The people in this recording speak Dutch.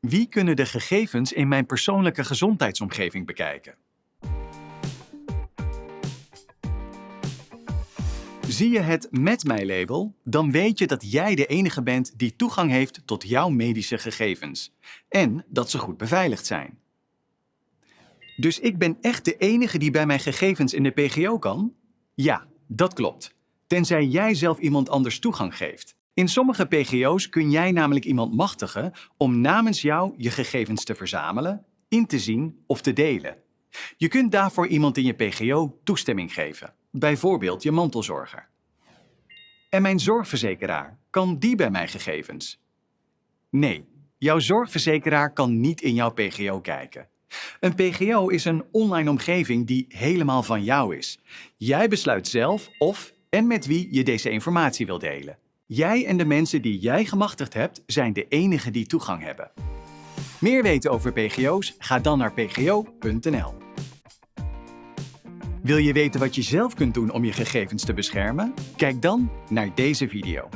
Wie kunnen de gegevens in mijn persoonlijke gezondheidsomgeving bekijken? Zie je het Met mij label, dan weet je dat jij de enige bent die toegang heeft tot jouw medische gegevens. En dat ze goed beveiligd zijn. Dus ik ben echt de enige die bij mijn gegevens in de PGO kan? Ja, dat klopt. Tenzij jij zelf iemand anders toegang geeft. In sommige PGO's kun jij namelijk iemand machtigen om namens jou je gegevens te verzamelen, in te zien of te delen. Je kunt daarvoor iemand in je PGO toestemming geven, bijvoorbeeld je mantelzorger. En mijn zorgverzekeraar, kan die bij mijn gegevens? Nee, jouw zorgverzekeraar kan niet in jouw PGO kijken. Een PGO is een online omgeving die helemaal van jou is. Jij besluit zelf of en met wie je deze informatie wil delen. Jij en de mensen die jij gemachtigd hebt, zijn de enigen die toegang hebben. Meer weten over PGO's? Ga dan naar pgo.nl. Wil je weten wat je zelf kunt doen om je gegevens te beschermen? Kijk dan naar deze video.